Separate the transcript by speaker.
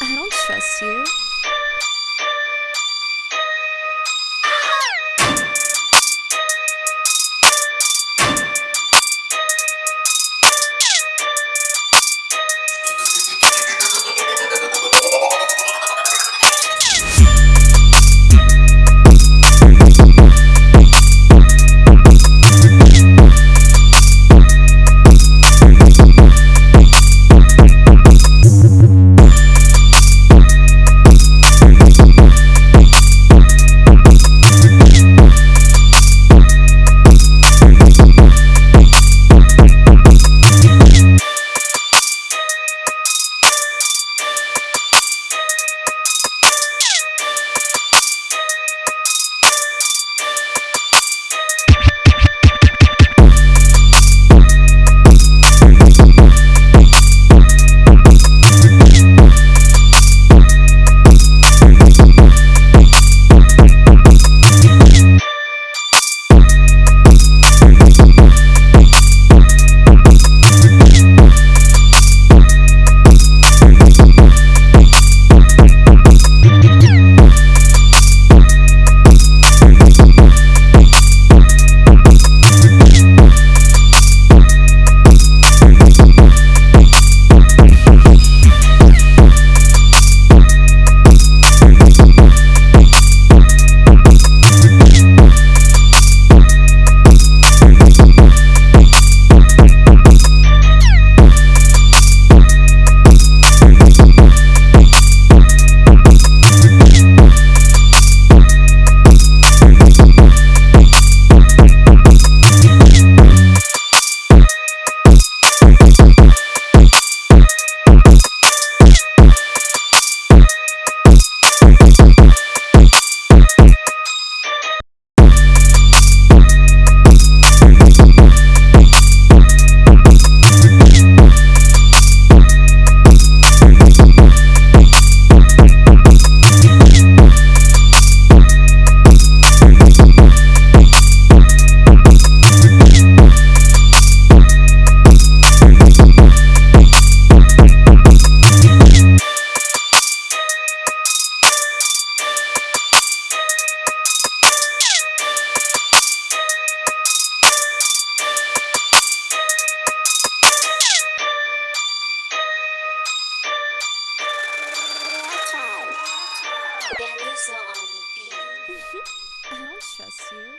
Speaker 1: I don't trust you.
Speaker 2: On the beat.
Speaker 1: I don't trust you.